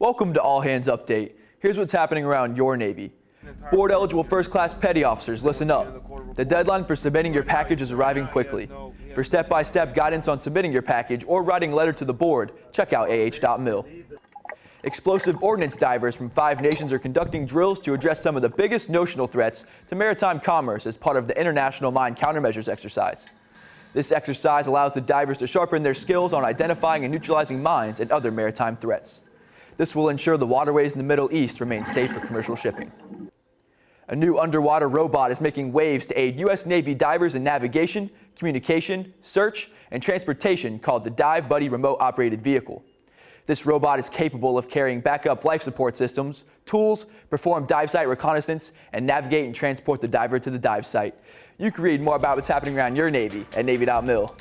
Welcome to All Hands Update. Here's what's happening around your Navy. Board eligible first class petty officers, listen up. The deadline for submitting your package is arriving quickly. For step by step guidance on submitting your package or writing a letter to the board, check out ah.mil. Explosive ordnance divers from five nations are conducting drills to address some of the biggest notional threats to maritime commerce as part of the International Mine Countermeasures exercise. This exercise allows the divers to sharpen their skills on identifying and neutralizing mines and other maritime threats. This will ensure the waterways in the Middle East remain safe for commercial shipping. A new underwater robot is making waves to aid U.S. Navy divers in navigation, communication, search, and transportation called the Dive Buddy Remote Operated Vehicle. This robot is capable of carrying backup life support systems, tools, perform dive site reconnaissance, and navigate and transport the diver to the dive site. You can read more about what's happening around your Navy at Navy.mil.